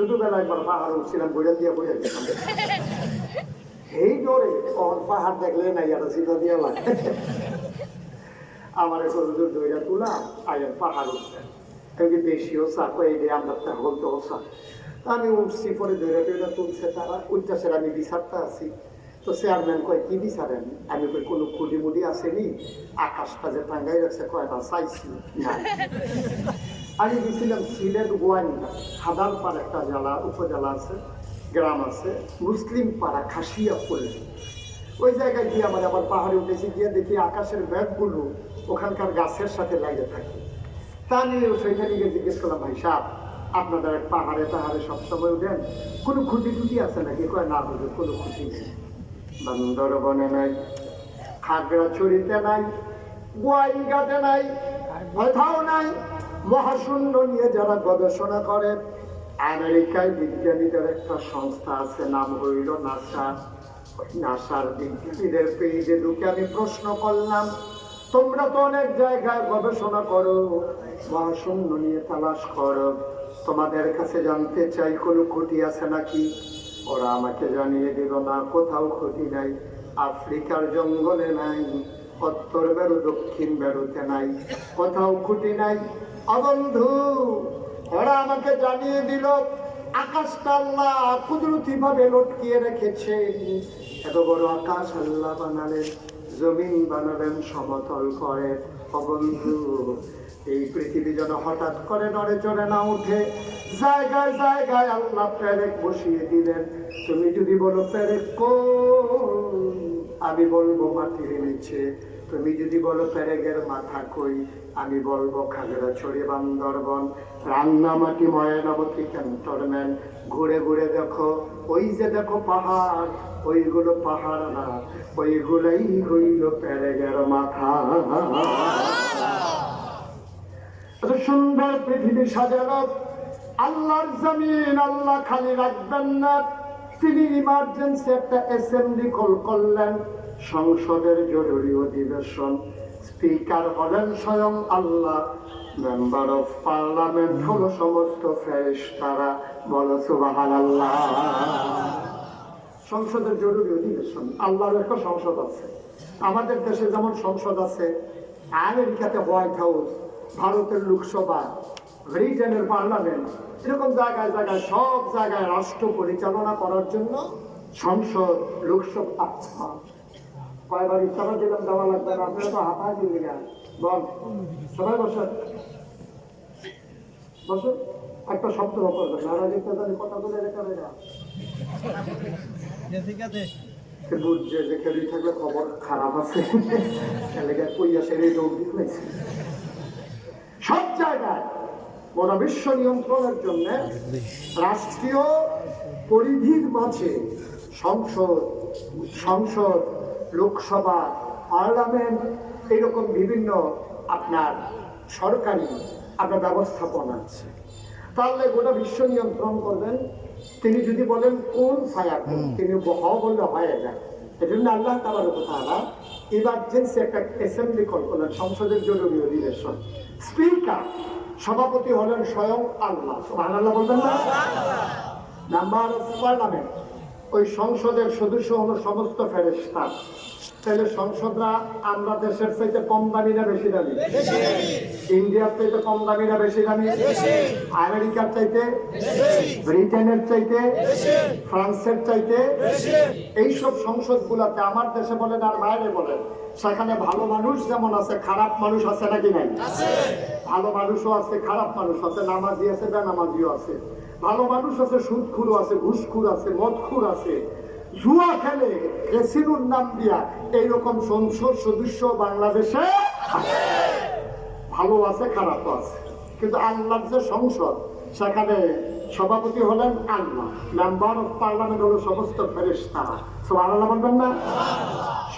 ছোটবেলায় একবার পাহাড় উঠছিলাম, বইটা দিয়ে বইয়া গেলাম। এই কখন পাহাড় দেখলে না ইয়ারা সিধা দিয়া লাগে আমার হুজুর দইরা তুলা আয়ার পাহাড় তখন তো আমি উঠছি, পরে তুলছে তারা। উঠতেছে আমি বিচারটা আছি। তো চেয়ারম্যান কয়, কি বিচারেন আমি কই, কোনো খুঁটি আসেনি আকাশটা যে টাঙ্গাই রাখছে কয় না। চাইছি আমি গেছিলাম সিলেট গোয়াইন্দা হাদালপাড় একটা জেলা, উপজেলা আছে, গ্রাম আছে, মুসলিম পাড়া, খাসিয়া পড়ে ওই জায়গায় গিয়ে আমার আবার পাহাড়ে উঠেছি, গিয়ে দেখি আকাশের ব্যাগগুলো ওখানকার গাছের সাথে লাগে থাকে। তা নিয়ে সেখানে গিয়ে জিজ্ঞেস করলাম, ভাই সাহ আপনাদের পাহাড়ে পাহাড়ে সবসময় উঠেন? কোনো খুঁটি টুটি আছে নাকি? কয়, না হুজুর কোনো খুঁটি নেই। বান্দরবনে নাই, খাগড়াছড়িতে নাই গোয়াইগাতে নাই, কোথাও নাই। মহাশূন্য নিয়ে যারা গবেষণা করে, আমেরিকায় বিজ্ঞানীদের একটা সংস্থা আছে, নাম হইল নাসা। নাসার বিজ্ঞানীদের পেজে ঢুকে আমি প্রশ্ন করলাম, তোমরা তো অনেক জায়গায় গবেষণা করো, মহাশূন্য নিয়ে তালাশ করো। তোমাদের কাছে জানতে চাই, কোনো খুঁটি আছে নাকি? ওরা আমাকে জানিয়ে দিল, না, কোথাও ক্ষতি নাই। আফ্রিকার জঙ্গলে নাই, উত্তর বেরো, দক্ষিণ বেরোতে নাই। কোথাও খুঁটি নাই। অবন্ধু, ওরা আমাকে জানিয়ে দিল, আকাশটা আল্লাহ কুদরতি ভাবে লটকিয়ে রেখেছে। এত বড় আকাশ আল্লাহ বানালেন, জমিন বানালেন, সমতল করে। অবন্ধু, এই পৃথিবী যেন হঠাৎ করে নড়ে চড়ে না উঠে জায়গায় জায়গায় আল্লাহ প্যারেক বসিয়ে দিলেন। তুমি যদি বলো প্যারেক কোন আমি বলব, মাটির নিচে। তুমি যদি বলো প্যারেগের মাথা কই আমি বলব খাগড়াছড়ি বান্দরবন রান্নামাটি ময়নামতি ক্যান্টনমেন্ট ঘুরে ঘুরে দেখো, ওই যে দেখো পাহাড়, ওইগুলো পাহাড় না, ওইগুলোই হইল প্যারেগের মাথা। এত সুন্দর পৃথিবী সাজানো, আল্লাহর জমিন আল্লাহ খালি রাখবেন না। তিনি ইমার্জেন্সি একটা অ্যাসেম্বলি কল করলেন। সংসদের জরুরি অধিবেশন। স্পিকার হলেন স্বয়ং আল্লাহ। মেম্বার অফ পার্লামেন্ট হলো সমস্ত ফেরেশতারা। বলো সুবাহান আল্লাহ সংসদের জরুরি অধিবেশন। আল্লাহর একটা সংসদ আছে। আমাদের দেশে যেমন সংসদ আছে, আমেরিকাতে হোয়াইট হাউস, ভারতের লোকসভা, ব্রিটেনের পার্লামেন্ট, এরকম জায়গায় জায়গায় সব জায়গায় রাষ্ট্র পরিচালনা করার জন্য সংসদ, লোকসভা কয়বার ইচ্ছা দিলাম দেওয়া লাগবে না আপনারা তো হাতায় দিন বল সবাই একটা শব্দ করবেন না রাজনীতি তাদের কথা বলে রেখে দেবে। না ঠিক আছে। সে বুঝছে যে খেলি থাকলে খবর খারাপ আছে। এলাকা কইয়া সেরে দৌড় দিয়ে সব জায়গায় গোটা বিশ্ব নিয়ন্ত্রণের জন্য রাষ্ট্রীয় পরিধির মাঝে সংসদ সংসদ লোকসভা পার্লামেন্ট এরকম বিভিন্ন আপনার সরকারি আপনার ব্যবস্থাপনা আছে। তাহলে গোটা বিশ্ব নিয়ন্ত্রণ করবেন। তিনি যদি বলেন কোন ফায়ার তিনি হ বললে হয়ে যায়। এজন্য আল্লাহ তালার তারা ইমার্জেন্সি একটা অ্যাসেম্বলি কল করলেন সংসদের জরুরি অধিবেশন। স্পিকার সভাপতি হলেন স্বয়ং আল্লাহ। সুবহান আল্লাহ বলবেন না? নাম্বার অফ পার্লামেন্ট ওই সংসদের সদস্য হলো সমস্ত ফেরেস্তা তাহলে সংসদরা আমরা দেশের চাইতে কম দামি না বেশি দামি? ইন্ডিয়ার চাইতে কম দামি না বেশি দামি? আমেরিকার চাইতে? ব্রিটেনের চাইতে? ফ্রান্সের চাইতে? এইসব সংসদ গুলাতে আমার দেশে বলেন আর বাইরে বলেন সেখানে ভালো মানুষ যেমন আছে খারাপ মানুষ আছে নাকি নাই? ভালো মানুষও আছে খারাপ মানুষ আছে নামাজি আছে বেনামাজিও আছে। ভালো মানুষ আছে সুদখুরও আছে ঘুষখুর আছে মদখুর আছে। জুয়া খেলে ক্যাসিনোর নাম দিয়া এইরকম সংসদ সদস্য বাংলাদেশে ভালো আছে খারাপ আছে। কিন্তু আল্লাহর যে সংসদ সেখানে সভাপতি হলেন আল্লাহ। মেম্বার অফ পার্লামেন্ট হলো সমস্ত ফেরেশতারা সব আল্লাহ বলবেন না?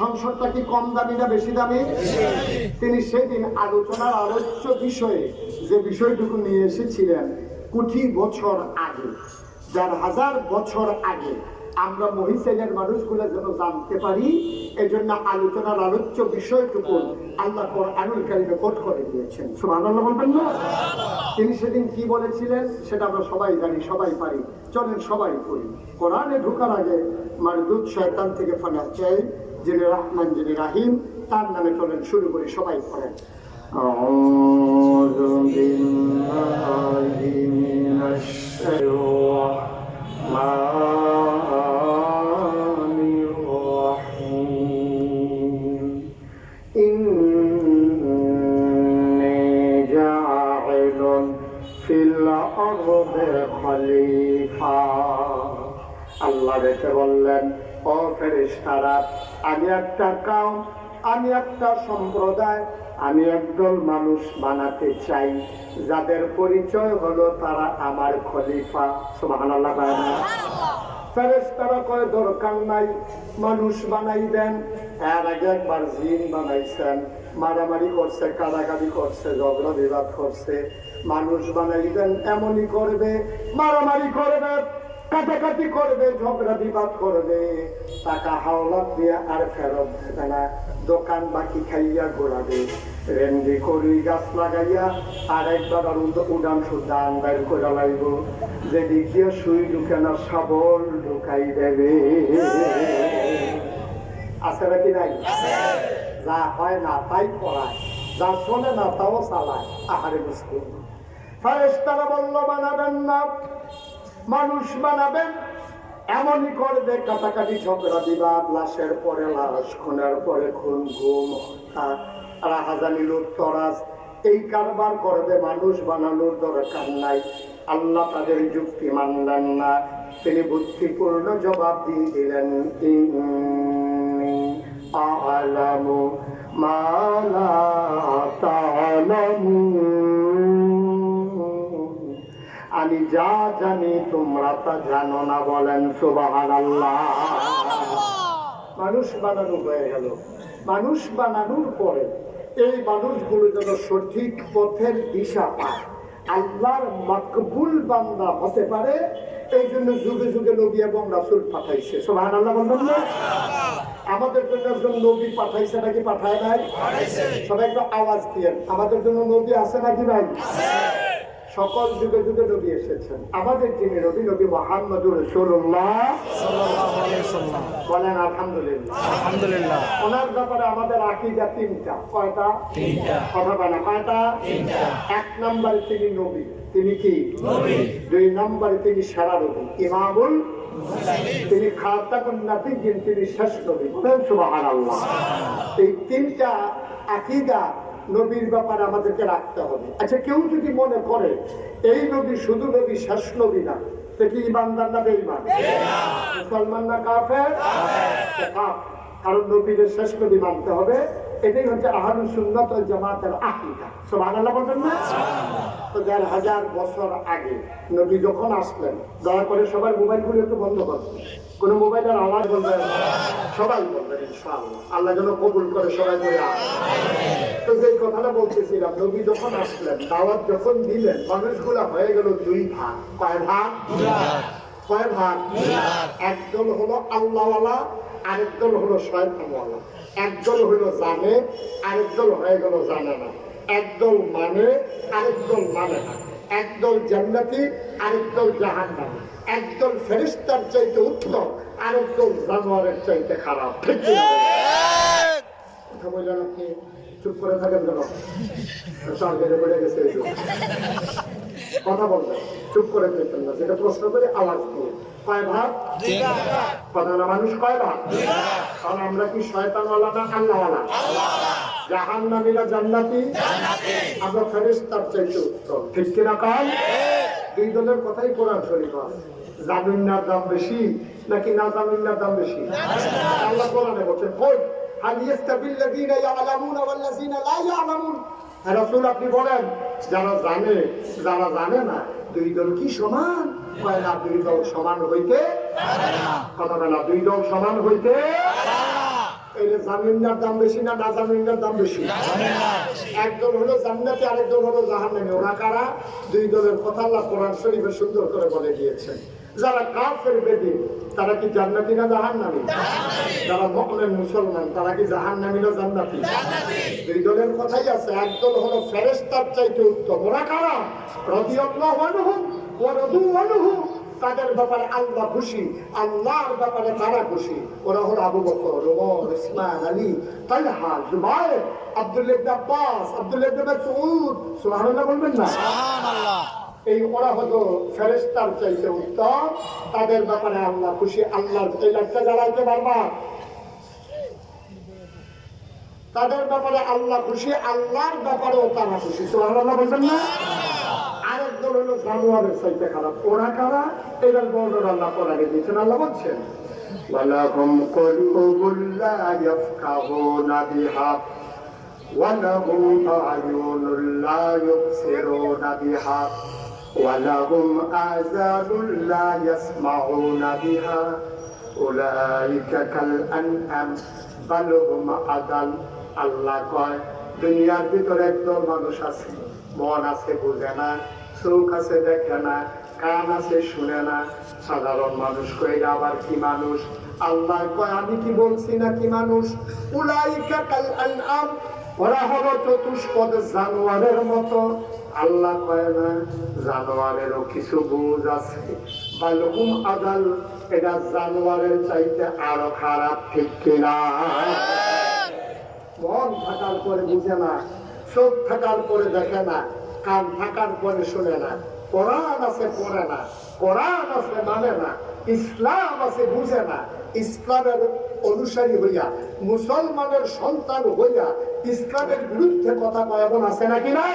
সংসদটা কি কম দামি না বেশি দামি? তিনি সেদিন আলোচনার আলোচ্য বিষয়ে যে বিষয়টুকু নিয়ে এসেছিলেন কোটি বছর আগে দেড় হাজার বছর আগে আমরা মহিষেনের মানুষগুলো যেন জানতে পারি এই জন্য আলোচনার আলোচ্য বিষয়টুকু আল্লাহ আনুল কোট করে দিয়েছেন। সুবহানাল্লাহ বলবেন না? তিনি সেদিন কি বলেছিলেন সেটা আমরা সবাই জানি, সবাই পারি। চলেন সবাই করি কোরআনে ঢোকার আগে মারদুদ শয়তান থেকে ফানা চাই, যিনি রহমান, যিনি রাহিম, তার নামে চলেন, শুরু করি, সবাই পড়েন। একটা সম্প্রদায় আমি একদল মানুষ বানাতে চাই। যাদের পরিচয় হলো তারা আমার খলিফা। কয়, দরকার নাই, মানুষ বানাই দেন। এর আগে একবার জিন বানাইছেন। মারামারি করছে, কারাগারি করছে, ঝগড়া বিবাদ করছে। মানুষ বানাই দেন, এমনই করবে। মারামারি করবে। কাটাকাটি করবে ঝগড়া বিবাদ করবে টাকা হাওলাত দিয়ে আর ফেরত দেবে না। দোকান বাকি খাইয়া ঘোরাবে রেন্ডি করি গাছ লাগাইয়া আর একবার আর উড়ান সুদান বাইর করে লাগবো যেদিক দিয়ে সুই ঢুকে না শাবল ঢুকাই দেবে। আছে নাকি নাই? যা হয় না তাই পড়ায় যা শোনে না তাও চালায়। আহারে মুসলিম। ফারেস্তারা বলল বানাবেন না। মানুষ বানাবেন, এমনই করবে কাটাকাটি ঝগড়া বিবাদ, লাশের পরে লাশ, খুনের পরে খুন ঘুম রাহাজানি লুটতরাজ এই কারবার করবে মানুষ, বানানোর দরকার নাই। আল্লাহ তাদের যুক্তি মানলেন না। তিনি বুদ্ধিপূর্ণ জবাব দিয়ে দিলেন আ'লামু মা লা আমি যা জানি তোমরা তা জানো না বলেন সুবাহান মানুষ বানানো হয়ে গেল। মানুষ বানানোর পরে এই মানুষগুলো যেন সঠিক পথের দিশা পায়। আল্লাহর মকবুল বান্দা হতে পারে এই জন্য যুগে যুগে নবী এবং রাসুল পাঠাইছে। সোহান আল্লাহ বলবেন না? আমাদের জন্য একজন নবী পাঠাইছে নাকি পাঠায় নাই? সবাই একটু আওয়াজ দিয়ে আমাদের জন্য নবী আছে নাকি নাই? সকল যুগে যুগে নবী এসেছেন। আমাদের যিনি রবি নবী মোহাম্মদুর রসুল্লাহ বলেন আলহামদুলিল্লাহ। আলহামদুলিল্লাহ। ওনার ব্যাপারে আমাদের আকিদা তিনটা। কয়টা? কথা বলে কয়টা? এক নম্বরে তিনি নবী। তিনি কি? দুই নম্বরে তিনি সারা নবী। ইমামুল তিনি খাতাকুন নাবিয়িন তিনি শেষ নবী। বলেন সুবহানাল্লাহ। এই তিনটা আকীদা নবীর ব্যাপারে আমাদেরকে রাখতে হবে। আচ্ছা কেউ যদি মনে করে এই নবী শুধু নবী শেষ নবী না কি ইমানদার না বেঈমান? মুসলমান না কাফের? কাফের। কারণ নবীদের শেষ নবী মানতে হবে। এটাই হচ্ছে আহাদুল সুন্নাত জামাতের আকীদা। সুবহানাল্লাহ বলবেন না? তো দেড় হাজার বছর আগে নবী যখন আসলেন দয়া করে সবাই মোবাইলগুলো একটু বন্ধ করবেন কোনো মোবাইলের আওয়াজ বলবেন না। সবাই বলবেন ইনশাআল্লাহ। আল্লাহ যেন কবুল করে সবাই করে তো যে কথাটা বলতেছিলাম নবী যখন আসলেন দাওয়াত যখন দিলেন মানুষগুলা হয়ে গেল দুই ভাগ। কয় ভাগ? কয় ভাগ? একদল হলো আল্লাহওয়ালা আরেকদল হলো শয়তানওয়ালা। একদল হলো জানে আরেকদল হয়ে গেল জানে না। একদল মানে আরেকদল মানে না। একদল জান্নাতি, আরেকদল জাহান্নামী। একদল ফেরিস্তার চাইতে উত্তম, আরেকদল জানোয়ারের চাইতে খারাপ? কথা বললেন আপনি? চুপ করে থাকেন কেন? বেড়ে বেড়ে গেছে কথা বলবেন চুপ করে থাকবেন না। যেটা প্রশ্ন করে, আওয়াজ দিয়ে কয় ভাগ? না মানুষ কয় ভাগ? কারণ আমরা কি শয়তানওয়ালা না আল্লাহওয়ালা জাহান্নামীরা জান্নাতি? আমরা ফেরেশতার চাইতে উত্তম। ঠিক কিনা কাল দুই দলের কথাই কোরআন শরীফ জামিনার দাম বেশি নাকি না জামিনার দাম বেশি? আল্লাহ কোরআনে বলছেন কই হাল ইয়াস্তাবিল লাযিনা ইয়ালামুনা ওয়াল লা ইয়ালামুন। রাসূল, আপনি বলেন, যারা জানে যারা জানে না, দুই দল কি সমান? না, দুই দল সমান হইতে কথা না, দুই দল সমান হইতে জামিনদার দাম বেশি না না দাম বেশি? একদল হলো জান্নাতি আরেকদল হলো জাহান্নামী। কারা? দুই দলের কথা আল্লাহ কোরআন শরীফে সুন্দর করে বলে দিয়েছেন। যারা কাফের বেদিন তারা কি জান্নাতি না জাহান নামি যারা মুমিন মুসলমান তারা কি জাহান্নামী না জান্নাতি? দুই দলের কথাই আছে। একদল হলো ফেরেশতার চাইতে উত্তম ওরা কারা রাদু আনহু। তাদের ব্যাপারে আল্লাহ খুশি আল্লাহর ব্যাপারে তারা খুশি। ওরা হলো আবু বকর ওমর ইসমান আলী তালহা জুবাইর আব্দুল্লাহ ইবনে আব্বাস আব্দুল্লাহ ইবনে মাসউদ। সুবহানাল্লাহ বলবেন না? এই ওরা হলো ফেরেশতার চাইতে উত্তম তাদের ব্যাপারে আল্লাহ খুশি আল্লাহর এই লাইটটা জ্বালাইতে পারবা তাদের ব্যাপারে আল্লাহ খুশি আল্লাহর ব্যাপারেও তারা খুশি সুবহানাল্লাহ বলবেন না আরেক দল হলো জানোয়ারের চাইতে খারাপ ওরা কারা এবার বর্ণনা আল্লাহ কোরআনে দিয়েছেন আল্লাহ বলছেন ولهم قلوب لا يفقهون بها ولهم أعين لا يبصرون بها ولهم آذان لا يسمعون بها أولئك كالأنعام بل هم أضل আল্লাহ কয় দুনিয়ার ভিতরে একদল মানুষ আছে মন আছে বুঝে না চোখ আছে দেখে না কান আছে শুনে না সাধারণ মানুষ কইরা আবার কি মানুষ আল্লাহ কয় আমি কি বলছি না কি মানুষ উলাইকা কাল আনআম ওরা হলো চতুষ্পদ জানোয়ারের মতো। আল্লাহ কয় না, জানোয়ারেরও কিছু বুঝ আছে। বালহুম আদাল এটা জানোয়ারের চাইতে আরও খারাপ ঠিক কিনা? মন থাকার পরে বুঝে না, চোখ থাকার পরে দেখে না, কান থাকার পরে শুনে না। কোরআন আছে, পড়ে না। কোরআন আছে মানে না। ইসলাম আছে, বুঝে না। ইসলামের অনুসারী হইয়া মুসলমানের সন্তান হইয়া ইসলামের বিরুদ্ধে কথা কয় আছে নাকি নাই?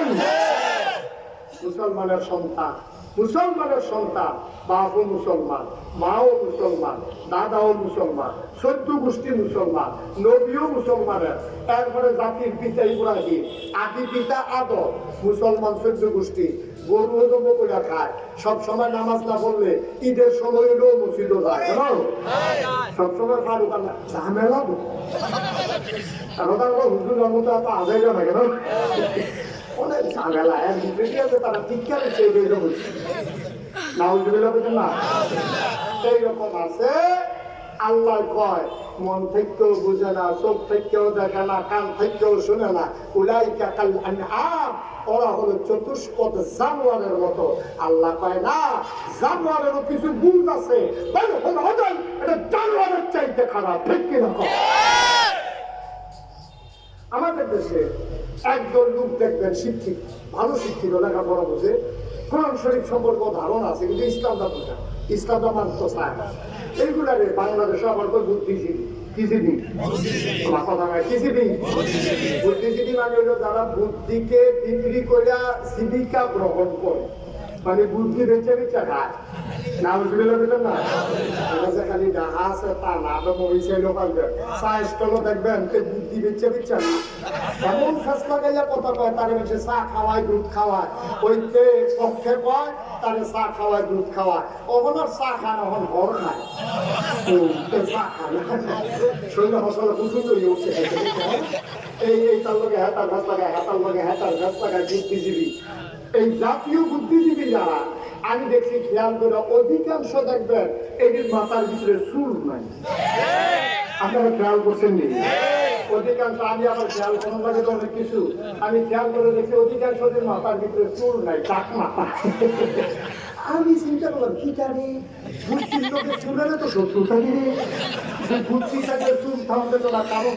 মুসলমানের সন্তান মুসলমানের সন্তান, বাপও মুসলমান, মাও মুসলমান, দাদাও মুসলমান চোদ্দ গোষ্ঠী মুসলমান, নবীও মুসলমানের তারপরে জাতির পিতা ইব্রাহিম, আদি পিতা আদম, মুসলমান চোদ্দ গোষ্ঠী, গরু জব করে খায়। সব সময় নামাজ না পড়লে ঈদের সময় হলেও মসজিদও যায় সবসময় ফারুক ঝামেলা হুজুর মতো এত আদায় না কেন অনেক ঝামেলা বিবৃতি তারা নাউজুবিল্লাহ বলছেন, না এইরকম আছে। আল্লাহ কয়, মন বুঝে না জানোয়ারের মতো। আল্লাহ কয়, না, জানোয়ারেরও কিছু বুঝ আছে। এটা জানোয়ারের চাইতে খারাপ। ঠিক কিনা কয়? আমাদের দেশে একজন লোক দেখবেন শিক্ষিত, ভালো শিক্ষিত, লেখাপড়া বুঝে। কোরআন শরীফ সম্পর্ক ধারণা আছে, কিন্তু ইসলামটা বোঝা ইসলামটা মানতে চায় এইগুলারে বাংলাদেশে আমার তো বুদ্ধিজীবী। বুদ্ধিজীবী মানে যারা বুদ্ধিকে বিক্রি করে জীবিকা গ্রহণ করে। মানে বুদ্ধি বেঁচে বেঁচে খায় না বুঝতে পেরেছেন না? যে খালি ডাহা আছে, তা না তো মরিচে লোকাল সাইজগুলো দেখবেন, তে বুদ্ধি বেঁচে বেঁচে না। এমন ফাঁস লাগাইয়া কথা কয়, তারে চা খাওয়ায় দুধ খাওয়ায় ওইতে পক্ষে কয়, তারে চা খাওয়ায় দুধ খাওয়ায় আর চা খায় না ঘর খায়। তে চা খায় না শরীরে হয়ে উঠছে এই এই তার লগে হ্যাঁ লাগায় হ্যাঁ হ্যাঁ লাগায়, বুদ্ধিজীবী। এই জাতীয় বুদ্ধিজীবী যারা, আমি দেখছি খেয়াল করে অধিকাংশ দেখবেন এটির মাথার ভিতরে চুল নাই। আপনারা খেয়াল করছেন অধিকাংশ, আমি আবার খেয়াল কোনো লাগে তো অনেক কিছু। আমি খেয়াল করে দেখছি অধিকাংশ মাথার ভিতরে চুল নাই, টাক মাথা। আমি চিন্তা করলাম, কি জানি, বুদ্ধির লোকের চুলের তো শত্রু থাকি রে বুদ্ধি তো না কারণ